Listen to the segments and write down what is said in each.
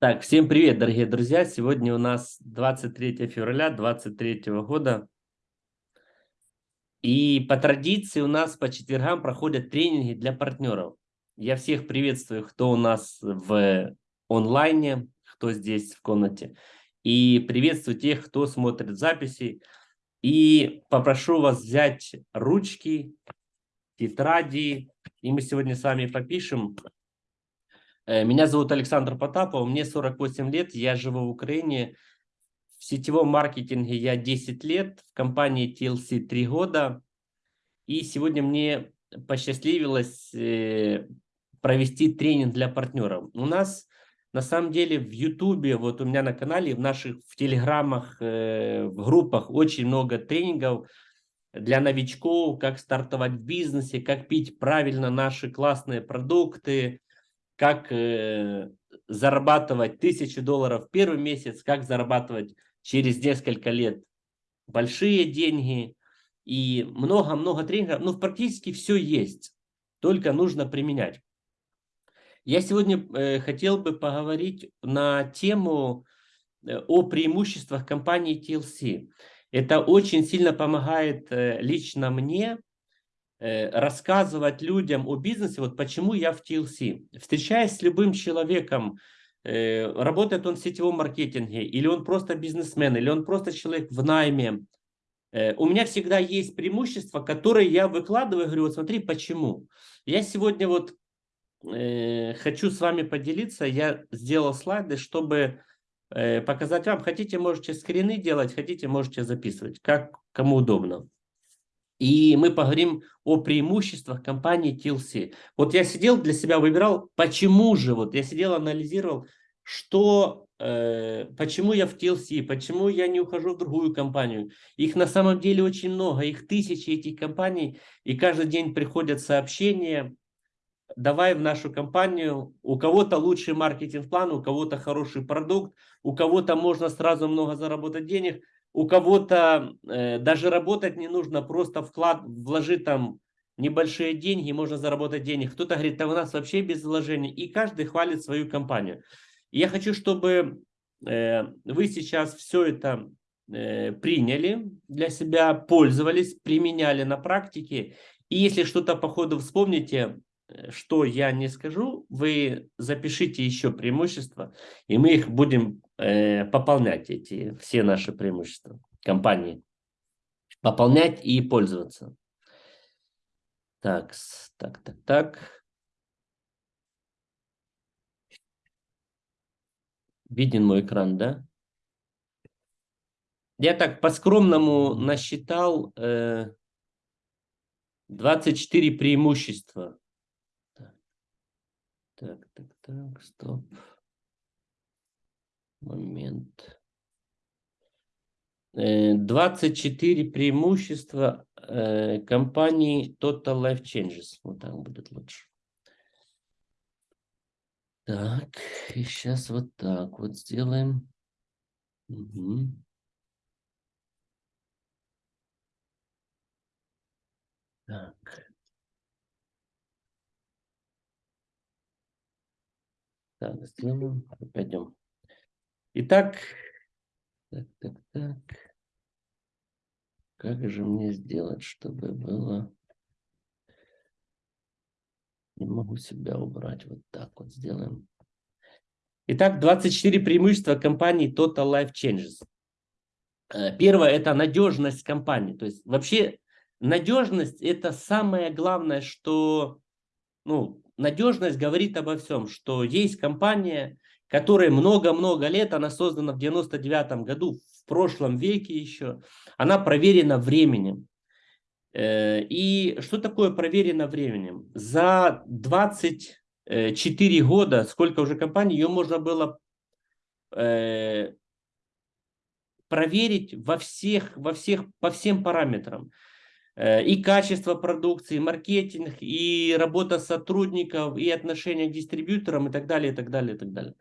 Так, всем привет, дорогие друзья! Сегодня у нас 23 февраля 2023 года. И по традиции у нас по четвергам проходят тренинги для партнеров. Я всех приветствую, кто у нас в онлайне, кто здесь в комнате. И приветствую тех, кто смотрит записи. И попрошу вас взять ручки, тетради. И мы сегодня с вами попишем меня зовут Александр Потапов, мне 48 лет, я живу в Украине. В сетевом маркетинге я 10 лет, в компании TLC 3 года. И сегодня мне посчастливилось э, провести тренинг для партнеров. У нас на самом деле в Ютубе, вот у меня на канале, в наших в телеграммах, э, в группах очень много тренингов для новичков, как стартовать в бизнесе, как пить правильно наши классные продукты, как э, зарабатывать тысячу долларов в первый месяц, как зарабатывать через несколько лет большие деньги и много-много тренингов. Ну, практически все есть, только нужно применять. Я сегодня э, хотел бы поговорить на тему э, о преимуществах компании TLC. Это очень сильно помогает э, лично мне рассказывать людям о бизнесе, вот почему я в TLC. Встречаясь с любым человеком, э, работает он в сетевом маркетинге, или он просто бизнесмен, или он просто человек в найме, э, у меня всегда есть преимущества, которые я выкладываю, говорю, вот смотри, почему. Я сегодня вот хочу с вами поделиться, я сделал слайды, чтобы показать вам, хотите, можете скрины делать, хотите, можете записывать, как кому удобно. И мы поговорим о преимуществах компании TLC. Вот я сидел для себя, выбирал, почему же, вот я сидел, анализировал, что, э, почему я в TLC, почему я не ухожу в другую компанию. Их на самом деле очень много, их тысячи этих компаний, и каждый день приходят сообщения, давай в нашу компанию, у кого-то лучший маркетинг-план, у кого-то хороший продукт, у кого-то можно сразу много заработать денег – у кого-то э, даже работать не нужно, просто вклад, вложить там небольшие деньги, можно заработать денег. Кто-то говорит, да у нас вообще без вложений. И каждый хвалит свою компанию. Я хочу, чтобы э, вы сейчас все это э, приняли для себя, пользовались, применяли на практике. И если что-то по ходу вспомните, э, что я не скажу, вы запишите еще преимущества, и мы их будем э, пополнять эти все наши преимущества компании. Пополнять и пользоваться. Так, так, так, так. Виден мой экран, да? Я так по-скромному насчитал э, 24 преимущества. Так, так, так, стоп момент. 24 э, преимущества э, компании Total Life Changes. Вот так будет лучше. Так, и сейчас вот так вот сделаем. Угу. Так. Так, сделаем. Пойдем. Итак, так, так, так. Как же мне сделать, чтобы было... Не могу себя убрать. Вот так вот сделаем. Итак, 24 преимущества компании Total Life Changes. Э, первое – это надежность компании. То есть вообще надежность – это самое главное, что... Ну, надежность говорит обо всем, что есть компания, которая много-много лет, она создана в 99 году, в прошлом веке еще, она проверена временем. Э, и что такое проверено временем? За 24 года, сколько уже компаний, ее можно было э, проверить во всех, во всех, по всем параметрам. Э, и качество продукции, и маркетинг, и работа сотрудников, и отношения к дистрибьюторам, и так далее, и так далее, и так далее.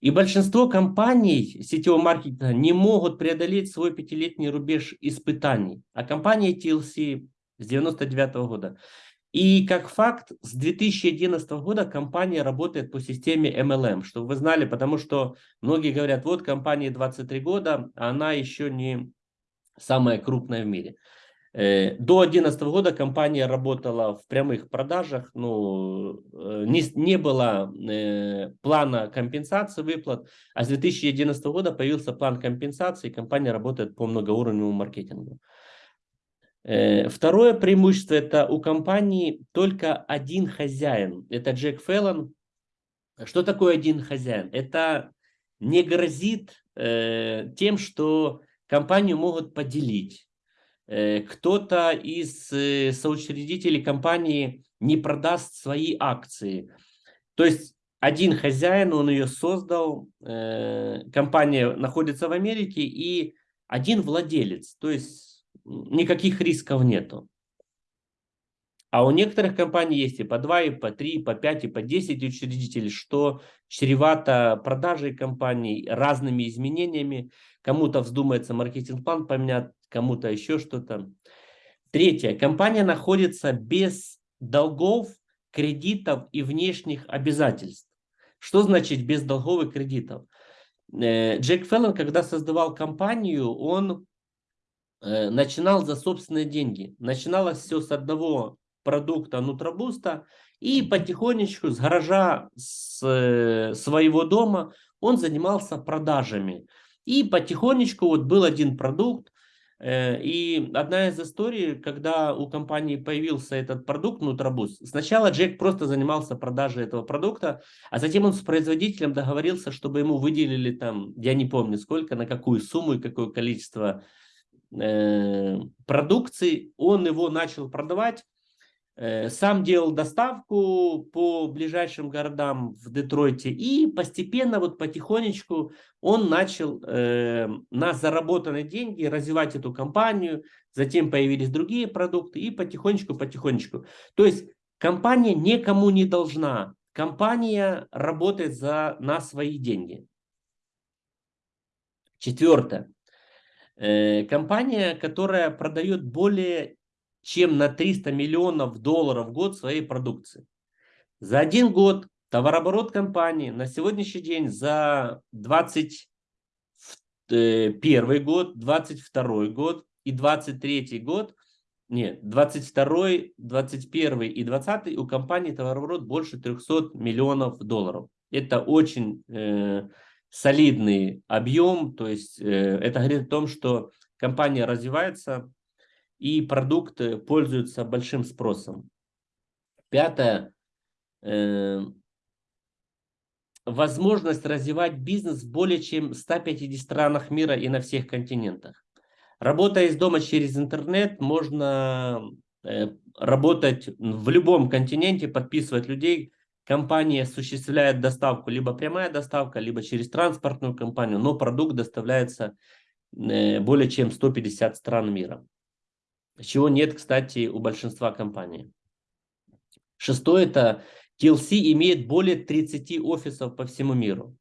И большинство компаний сетевого маркетинга не могут преодолеть свой пятилетний рубеж испытаний. А компания TLC с 99 -го года И как факт, с 2011 года компания работает по системе MLM, чтобы вы знали, потому что многие говорят, вот компании 23 года, а она еще не самая крупная в мире. Э, до 2011 года компания работала в прямых продажах, ну, э, не, не было э, плана компенсации выплат, а с 2011 года появился план компенсации, и компания работает по многоуровневому маркетингу. Э, второе преимущество – это у компании только один хозяин. Это Джек Феллон. Что такое один хозяин? Это не грозит э, тем, что компанию могут поделить. Э, Кто-то из э, соучредителей компании не продаст свои акции. То есть один хозяин, он ее создал, э, компания находится в Америке, и один владелец. То есть никаких рисков нету. А у некоторых компаний есть и по 2, и по 3, и по 5, и по 10 учредителей, что чревато продажей компаний, разными изменениями. Кому-то вздумается маркетинг-план поменять, кому-то еще что-то. Третье. Компания находится без долгов, кредитов и внешних обязательств. Что значит без долгов и кредитов? Э, Джек Феллон, когда создавал компанию, он Э, начинал за собственные деньги. Начиналось все с одного продукта Нутробуста, и потихонечку с гаража с э, своего дома он занимался продажами. И потихонечку вот был один продукт, э, и одна из историй, когда у компании появился этот продукт Нутробуст, сначала Джек просто занимался продажей этого продукта, а затем он с производителем договорился, чтобы ему выделили там, я не помню сколько, на какую сумму и какое количество Э, продукции, он его начал продавать, сам делал доставку по ближайшим городам в Детройте и постепенно, вот потихонечку он начал э, на заработанные деньги развивать эту компанию, затем появились другие продукты и потихонечку-потихонечку. То есть компания никому не должна, компания работает за, на свои деньги. Четвертое. Э, компания, которая продает более чем на 300 миллионов долларов в год своей продукции. За один год товарооборот компании на сегодняшний день за 21 год, 22 год и 23 год, нет, 22, 21 и 20 у компании товарооборот больше 300 миллионов долларов. Это очень э, солидный объем, то есть э, это говорит о том, что компания развивается и продукты пользуются большим спросом. Пятое. Э, возможность развивать бизнес в более чем 150 странах мира и на всех континентах. Работая из дома через интернет, можно э, работать в любом континенте, подписывать людей, компания осуществляет доставку, либо прямая доставка, либо через транспортную компанию, но продукт доставляется э, более чем 150 стран мира. Чего нет, кстати, у большинства компаний. Шестое – это TLC имеет более 30 офисов по всему миру.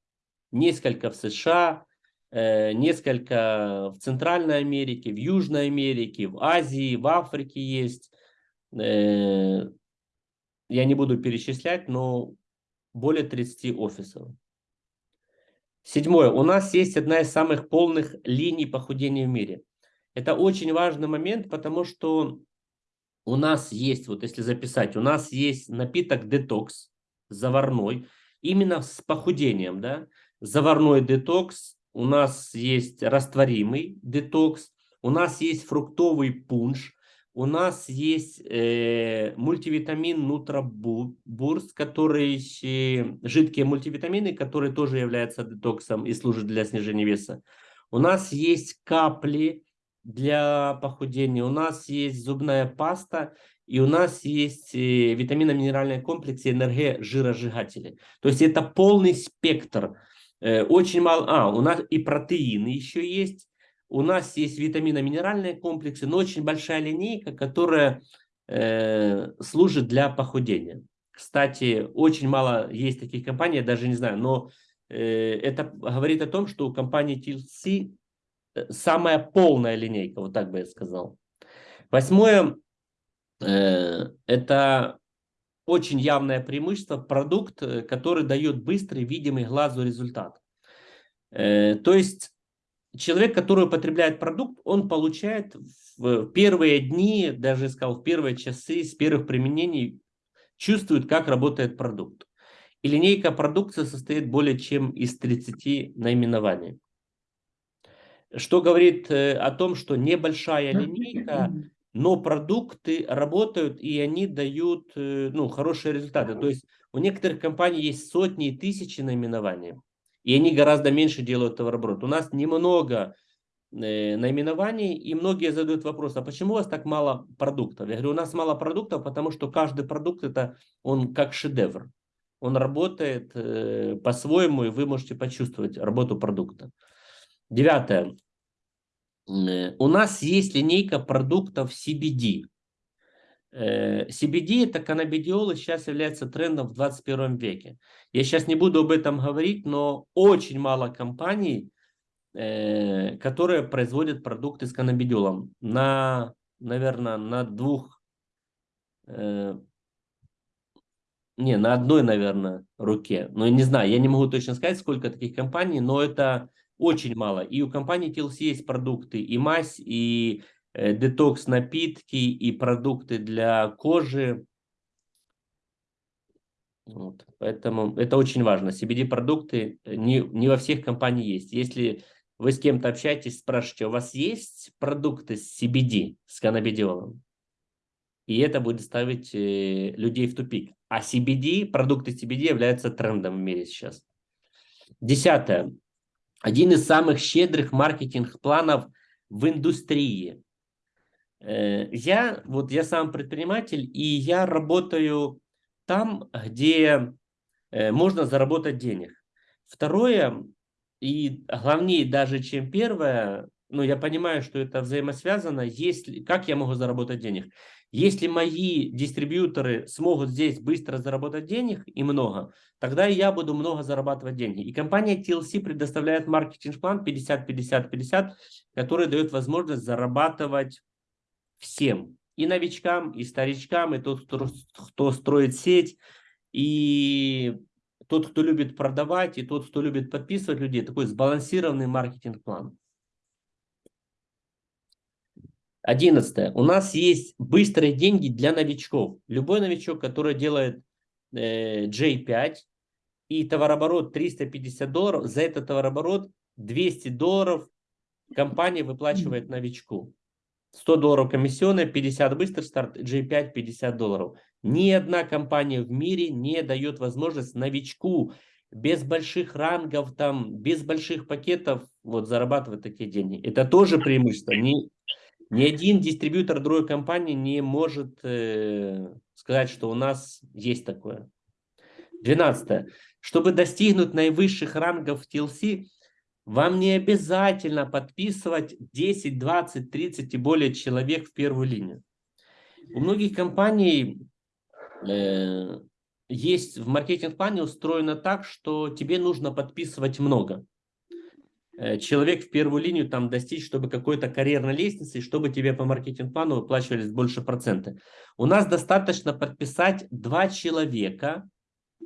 Несколько в США, э, несколько в Центральной Америке, в Южной Америке, в Азии, в Африке есть. Э, я не буду перечислять, но более 30 офисов. Седьмое. У нас есть одна из самых полных линий похудения в мире. Это очень важный момент, потому что у нас есть, вот если записать, у нас есть напиток детокс заварной, именно с похудением, да, заварной детокс, у нас есть растворимый детокс, у нас есть фруктовый пунш, у нас есть э, мультивитамин Нутрабурс, который э, жидкие мультивитамины, которые тоже являются детоксом и служат для снижения веса. У нас есть капли для похудения, у нас есть зубная паста, и у нас есть э, витаминно-минеральные комплексы энергия жиросжигатели. То есть это полный спектр. Э, очень мало... А, у нас и протеины еще есть у нас есть витамино-минеральные комплексы, но очень большая линейка, которая э, служит для похудения. Кстати, очень мало есть таких компаний, я даже не знаю, но э, это говорит о том, что у компании TLC самая полная линейка, вот так бы я сказал. Восьмое, Э, это очень явное преимущество, продукт, э, который дает быстрый, видимый глазу результат. Э, то есть человек, который употребляет продукт, он получает в первые дни, даже сказал, в первые часы с первых применений, чувствует, как работает продукт. И линейка продукции состоит более чем из 30 наименований. Что говорит о том, что небольшая линейка но продукты работают и они дают э, ну, хорошие результаты. То есть у некоторых компаний есть сотни и тысячи наименований, и они гораздо меньше делают товарооборот. У нас немного э, наименований, и многие задают вопрос, а почему у вас так мало продуктов? Я говорю, у нас мало продуктов, потому что каждый продукт, это он как шедевр. Он работает э, по-своему, и вы можете почувствовать работу продукта. Девятое. Э, у нас есть линейка продуктов CBD. Э, CBD это каннабидиол и сейчас является трендом в 21 веке. Я сейчас не буду об этом говорить, но очень мало компаний, э, которые производят продукты с каннабидиолом. На, наверное, на двух, не, на одной, наверное, руке. Но не знаю, я не могу точно сказать, сколько таких компаний, но это очень мало. И у компании TLC есть продукты и мазь, и э, детокс напитки, и продукты для кожи. Вот. Поэтому это очень важно. CBD-продукты э, не, не во всех компаниях есть. Если вы с кем-то общаетесь, спрашиваете, у вас есть продукты с CBD, с каннабидиолом? И это будет ставить э, людей в тупик. А CBD, продукты CBD являются трендом в мире сейчас. Десятое один из самых щедрых маркетинг-планов в индустрии. Э, я, вот я сам предприниматель, и я работаю там, где э, можно заработать денег. Второе, и главнее даже, чем первое, ну, я понимаю, что это взаимосвязано, если, как я могу заработать денег? Если мои дистрибьюторы смогут здесь быстро заработать денег и много, тогда я буду много зарабатывать деньги. И компания TLC предоставляет маркетинг-план 50-50-50, который дает возможность зарабатывать всем. И новичкам, и старичкам, и тот, кто, кто строит сеть, и тот, кто любит продавать, и тот, кто любит подписывать людей. Такой сбалансированный маркетинг-план. Одиннадцатое. У нас есть быстрые деньги для новичков. Любой новичок, который делает э, J5 и товарооборот 350 долларов, за этот товарооборот 200 долларов компания выплачивает новичку. 100 долларов комиссионная, 50 быстрый старт, J5 50 долларов. Ни одна компания в мире не дает возможность новичку без больших рангов, там, без больших пакетов вот, зарабатывать такие деньги. Это тоже преимущество. Не, ни один дистрибьютор другой компании не может э, сказать, что у нас есть такое. 12. Чтобы достигнуть наивысших рангов TLC, вам не обязательно подписывать 10, 20, 30 и более человек в первую линию. У многих компаний э, есть в маркетинг-плане устроено так, что тебе нужно подписывать много. Э, человек в первую линию там достичь, чтобы какой-то карьерной лестницы, чтобы тебе по маркетинг-плану выплачивались больше проценты. У нас достаточно подписать два человека,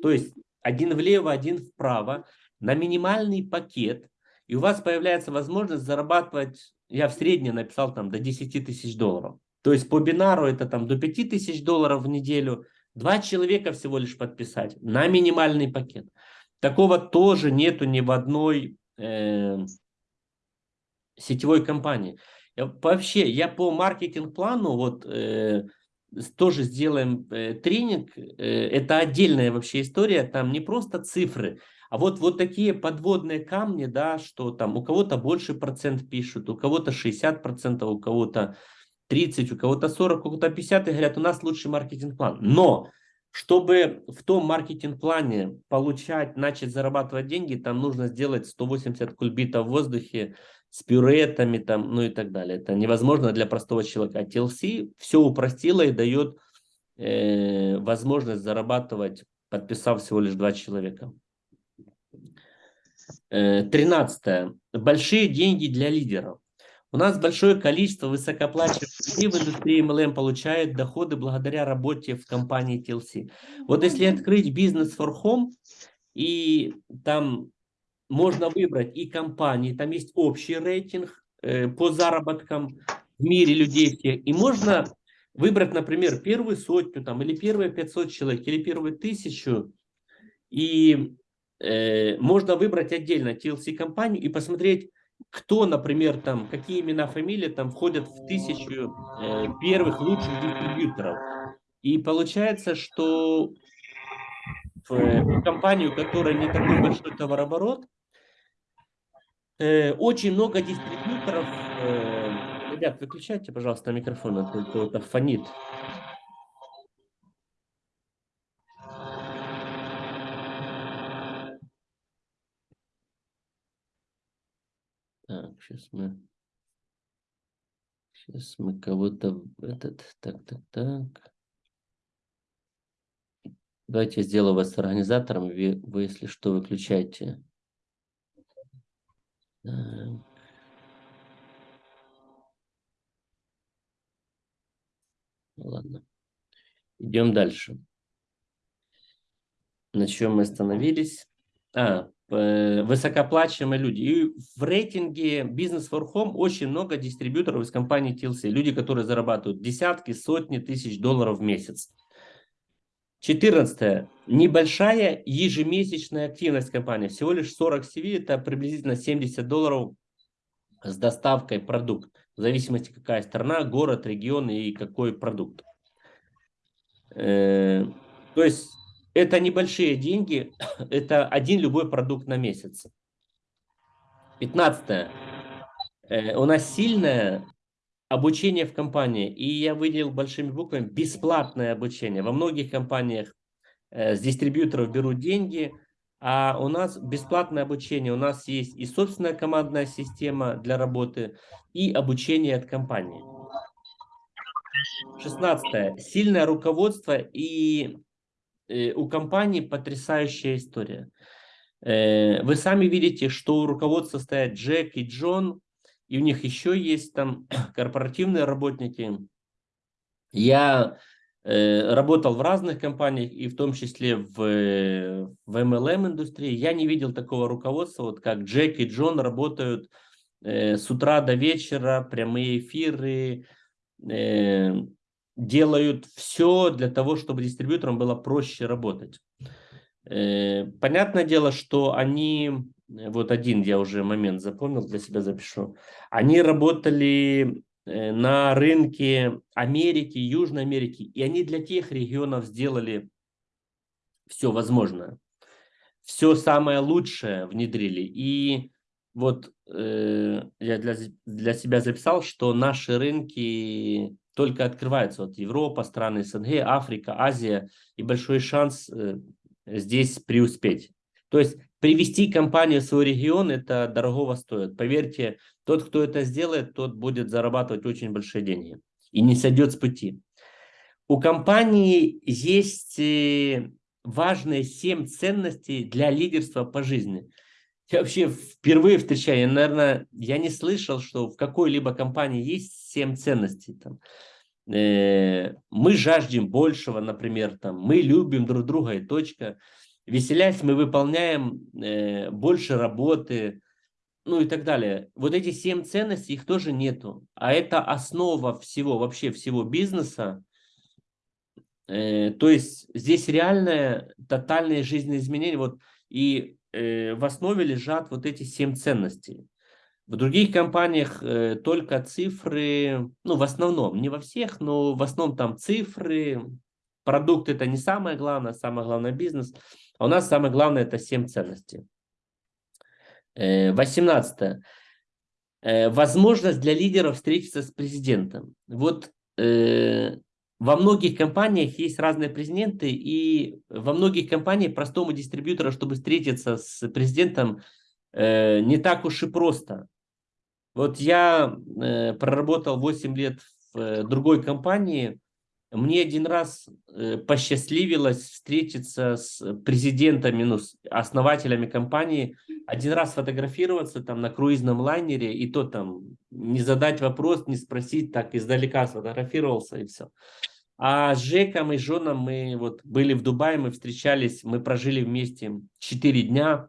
то есть один влево, один вправо, на минимальный пакет, и у вас появляется возможность зарабатывать, я в среднем написал там до 10 тысяч долларов. То есть по бинару это там до 5 тысяч долларов в неделю, два человека всего лишь подписать на минимальный пакет. Такого тоже нету ни в одной э, сетевой компании. Я, вообще, я по маркетинг-плану вот э, тоже сделаем э, тренинг. Э, это отдельная вообще история. Там не просто цифры, а вот, вот такие подводные камни, да, что там у кого-то больше процент пишут, у кого-то 60 процентов, у кого-то 30, у кого-то 40, у кого-то 50, и говорят, у нас лучший маркетинг-план. Но чтобы в том маркетинг-плане получать, начать зарабатывать деньги, там нужно сделать 180 кульбитов в воздухе с пюретами, там, ну и так далее. Это невозможно для простого человека. А TLC все упростило и дает э, возможность зарабатывать, подписав всего лишь два человека. Э, тринадцатое. Большие деньги для лидеров. У нас большое количество высокооплачиваемых людей в индустрии MLM получают доходы благодаря работе в компании TLC. Вот если открыть бизнес for home, и там можно выбрать и компании, там есть общий рейтинг э, по заработкам в мире людей всех, и можно выбрать, например, первую сотню там, или первые 500 человек, или первую тысячу, и э, можно выбрать отдельно TLC-компанию и посмотреть, кто, например, там, какие имена, фамилии там входят в тысячу э, первых лучших дистрибьюторов. И получается, что в, в компанию, у которой не такой большой товарооборот, э, очень много дистрибьюторов. Э, ребят, выключайте, пожалуйста, микрофон, а то это фонит. Так, сейчас мы... Сейчас мы кого-то... Этот... Так, так, так. Давайте я сделаю вас организатором. Вы, вы если что, выключайте. Так. Ладно. Идем дальше. На чем мы остановились? А, Э, высокооплачиваемые люди. И в рейтинге Business for Home очень много дистрибьюторов из компании TLC. Люди, которые зарабатывают десятки, сотни тысяч долларов в месяц. 14. Небольшая ежемесячная активность компании. Всего лишь 40 CV, это приблизительно 70 долларов с доставкой продукт. В зависимости какая страна, город, регион и какой продукт. Э, то есть это небольшие деньги, это один любой продукт на месяц. 15. Э, у нас сильное обучение в компании, и я выделил большими буквами бесплатное обучение. Во многих компаниях э, с дистрибьюторов берут деньги, а у нас бесплатное обучение. У нас есть и собственная командная система для работы, и обучение от компании. 16. Сильное руководство и у компании потрясающая история. Э, вы сами видите, что у руководства стоят Джек и Джон, и у них еще есть там корпоративные работники. Я э, работал в разных компаниях, и в том числе в, в MLM индустрии. Я не видел такого руководства, вот как Джек и Джон работают с утра до вечера, прямые эфиры, делают все для того, чтобы дистрибьюторам было проще работать. Э, понятное дело, что они, вот один я уже момент запомнил, для себя запишу, они работали э, на рынке Америки, Южной Америки, и они для тех регионов сделали все возможное. Все самое лучшее внедрили. И вот э, я для, для себя записал, что наши рынки только открываются. Вот Европа, страны СНГ, Африка, Азия. И большой шанс э, здесь преуспеть. То есть привести компанию в свой регион, это дорогого стоит. Поверьте, тот, кто это сделает, тот будет зарабатывать очень большие деньги. И не сойдет с пути. У компании есть э, важные семь ценностей для лидерства по жизни. Я вообще впервые встречаю, я, наверное, я не слышал, что в какой-либо компании есть семь ценностей. Там. Э, мы жаждем большего, например, там, мы любим друг друга и точка. Веселясь, мы выполняем э, больше работы, ну и так далее. Вот эти семь ценностей, их тоже нету. А это основа всего, вообще всего бизнеса. Э, то есть здесь реальное, тотальное жизненное изменение. Вот, и в основе лежат вот эти семь ценностей. В других компаниях э, только цифры, ну в основном, не во всех, но в основном там цифры, продукт это не самое главное, самое главное бизнес. А у нас самое главное это семь ценностей. Э, 18. Э, возможность для лидеров встретиться с президентом. Вот э, во многих компаниях есть разные президенты, и во многих компаниях простому дистрибьютору, чтобы встретиться с президентом, э, не так уж и просто. Вот я э, проработал 8 лет в э, другой компании, мне один раз э, посчастливилось встретиться с президентами, ну, с основателями компании, один раз фотографироваться там на круизном лайнере, и то там не задать вопрос, не спросить, так издалека сфотографировался и все. А с Жеком и Жоном мы вот были в Дубае, мы встречались, мы прожили вместе 4 дня.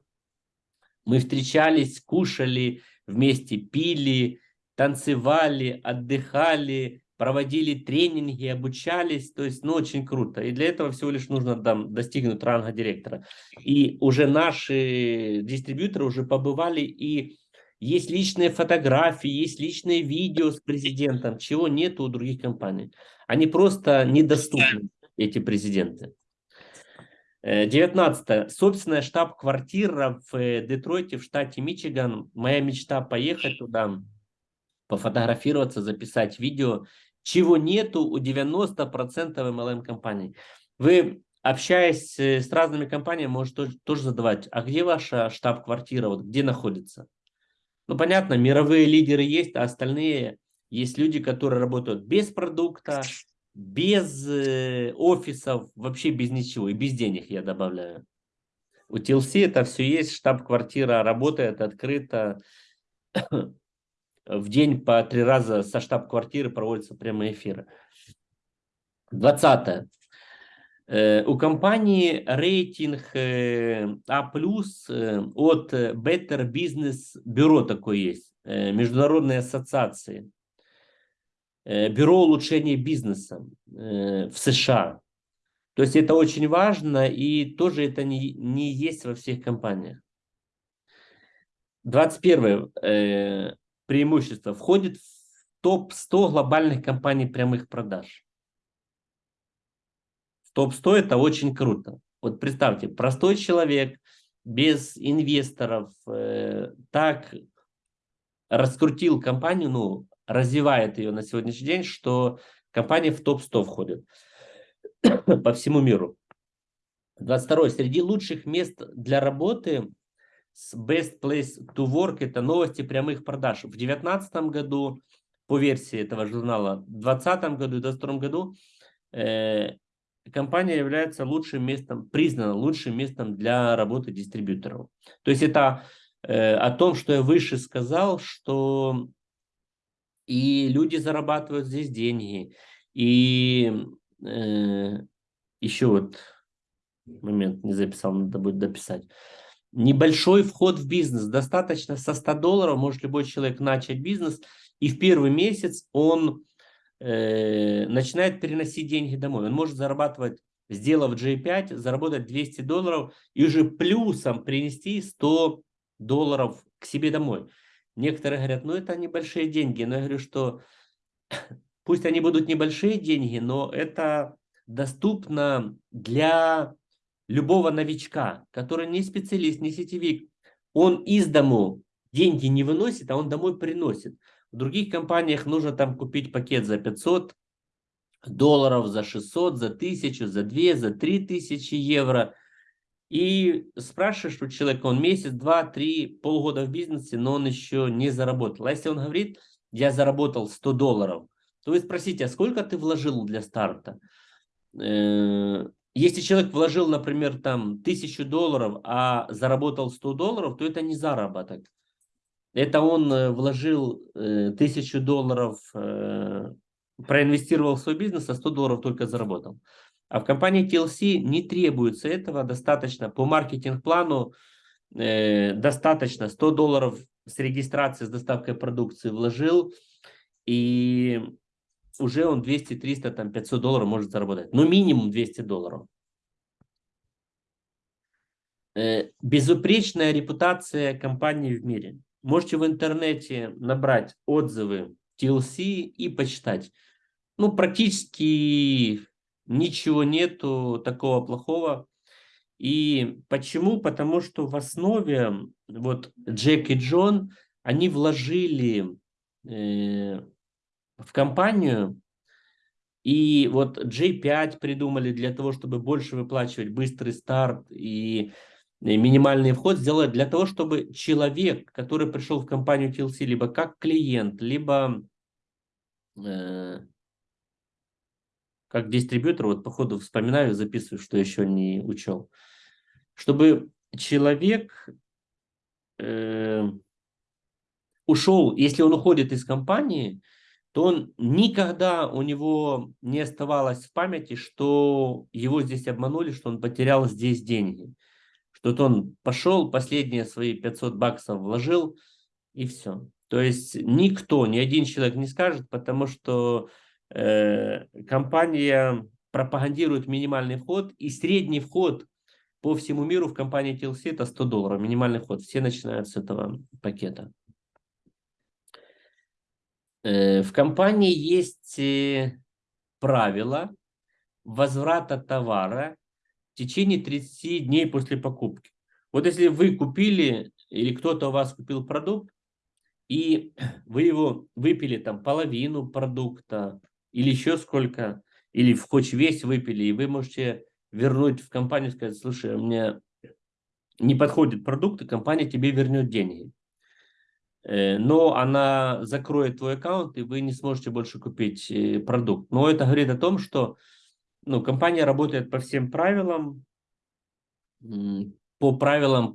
Мы встречались, кушали вместе, пили, танцевали, отдыхали, проводили тренинги, обучались, то есть, ну, очень круто. И для этого всего лишь нужно там, достигнуть ранга директора. И уже наши дистрибьюторы уже побывали, и есть личные фотографии, есть личные видео с президентом, чего нет у других компаний. Они просто недоступны, эти президенты. 19. Э, Собственная штаб-квартира в э, Детройте, в штате Мичиган. Моя мечта поехать туда, пофотографироваться, записать видео, чего нету у 90% MLM компаний. Вы, общаясь э, с разными компаниями, можете тоже задавать, а где ваша штаб-квартира, вот где находится? Ну, понятно, мировые лидеры есть, а остальные есть люди, которые работают без продукта, без э, офисов, вообще без ничего, и без денег я добавляю. У TLC это все есть, штаб-квартира работает открыто. В день по три раза со штаб-квартиры проводятся прямые эфиры. 20. Э, у компании рейтинг э, А+, э, от Better Business Бюро такое есть, международной ассоциации. Бюро улучшения бизнеса в США. То есть это очень важно, и тоже это не, не есть во всех компаниях. 21 преимущество. Входит в топ-100 глобальных компаний прямых продаж. Топ-100 это очень круто. Вот представьте, простой человек без инвесторов э, так раскрутил компанию, ну, развивает ее на сегодняшний день, что компания в топ-100 входит по всему миру. 22. Среди лучших мест для работы с Best Place to Work это новости прямых продаж. В 2019 году, по версии этого журнала, в 2020 году и 2022 году э, компания является лучшим местом, признана лучшим местом для работы дистрибьюторов. То есть это э, о том, что я выше сказал, что и люди зарабатывают здесь деньги, и э, еще вот момент не записал, надо будет дописать. Небольшой вход в бизнес, достаточно со 100 долларов может любой человек начать бизнес, и в первый месяц он э, начинает переносить деньги домой. Он может зарабатывать, сделав J5, заработать 200 долларов и уже плюсом принести 100 долларов к себе домой. Некоторые говорят, ну это небольшие деньги, но я говорю, что пусть они будут небольшие деньги, но это доступно для любого новичка, который не специалист, не сетевик. Он из дому деньги не выносит, а он домой приносит. В других компаниях нужно там купить пакет за 500 долларов, за 600, за 1000, за 2, за 3000 евро. И спрашиваешь у человека, он месяц, два, три, полгода в бизнесе, но он еще не заработал. А если он говорит, я заработал 100 долларов, то вы спросите, а сколько ты вложил для старта? Э, если человек вложил, например, там 1000 долларов, а заработал 100 долларов, то это не заработок. Это он э, вложил э, тысячу долларов, э, проинвестировал в свой бизнес, а 100 долларов только заработал. А в компании TLC не требуется этого, достаточно по маркетинг-плану, достаточно 100 долларов с регистрацией, с доставкой продукции вложил, и уже он 200, 300, там 500 долларов может заработать. Ну, минимум 200 долларов. Безупречная репутация компании в мире. Можете в интернете набрать отзывы TLC и почитать. Ну, практически ничего нету такого плохого. И почему? Потому что в основе вот Джек и Джон, они вложили э, в компанию, и вот J5 придумали для того, чтобы больше выплачивать быстрый старт и минимальный вход сделать для того, чтобы человек, который пришел в компанию TLC, либо как клиент, либо э, как дистрибьютор, вот по ходу вспоминаю, записываю, что еще не учел, чтобы человек э, ушел, если он уходит из компании, то он никогда у него не оставалось в памяти, что его здесь обманули, что он потерял здесь деньги. Что-то он пошел, последние свои 500 баксов вложил, и все. То есть никто, ни один человек не скажет, потому что э, компания пропагандирует минимальный вход, и средний вход по всему миру в компании TLC это 100 долларов, минимальный вход. Все начинают с этого пакета. Э, в компании есть э, правила возврата товара в течение 30 дней после покупки. Вот если вы купили или кто-то у вас купил продукт, и вы его выпили там половину продукта или еще сколько, или в хоть весь выпили, и вы можете вернуть в компанию сказать, слушай, у меня не подходит продукт, и компания тебе вернет деньги. Э, но она закроет твой аккаунт, и вы не сможете больше купить э, продукт. Но это говорит о том, что ну, компания работает по всем правилам, по правилам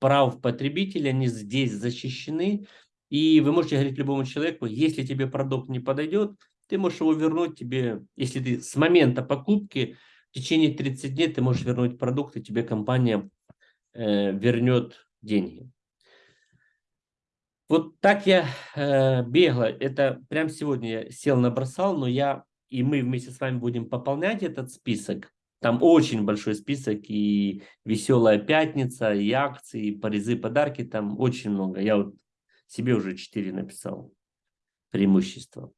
прав потребителя, они здесь защищены, и вы можете говорить любому человеку, если тебе продукт не подойдет, ты можешь его вернуть тебе, если ты с момента покупки в течение 30 дней ты можешь вернуть продукт, и тебе компания э, вернет деньги. Вот так я э, бегло, это прям сегодня я сел, набросал, но я и мы вместе с вами будем пополнять этот список. Там очень большой список, и веселая пятница, и акции, и призы, подарки, там очень много. Я вот себе уже 4 написал преимущества.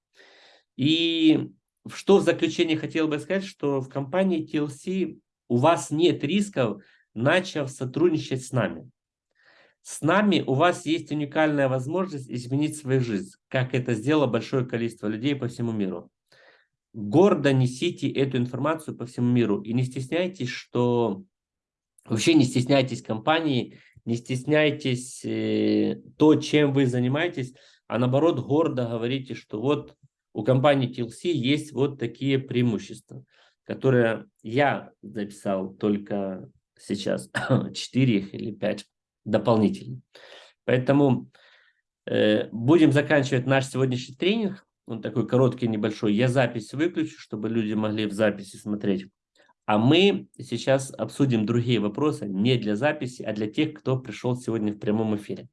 И что в заключение хотел бы сказать, что в компании TLC у вас нет рисков, начав сотрудничать с нами. С нами у вас есть уникальная возможность изменить свою жизнь, как это сделало большое количество людей по всему миру. Гордо несите эту информацию по всему миру и не стесняйтесь, что вообще не стесняйтесь компании не стесняйтесь э, то, чем вы занимаетесь, а наоборот гордо говорите, что вот у компании TLC есть вот такие преимущества, которые я записал только сейчас, 4 или 5 дополнительно. Поэтому э, будем заканчивать наш сегодняшний тренинг. Он такой короткий, небольшой. Я запись выключу, чтобы люди могли в записи смотреть. А мы сейчас обсудим другие вопросы не для записи, а для тех, кто пришел сегодня в прямом эфире.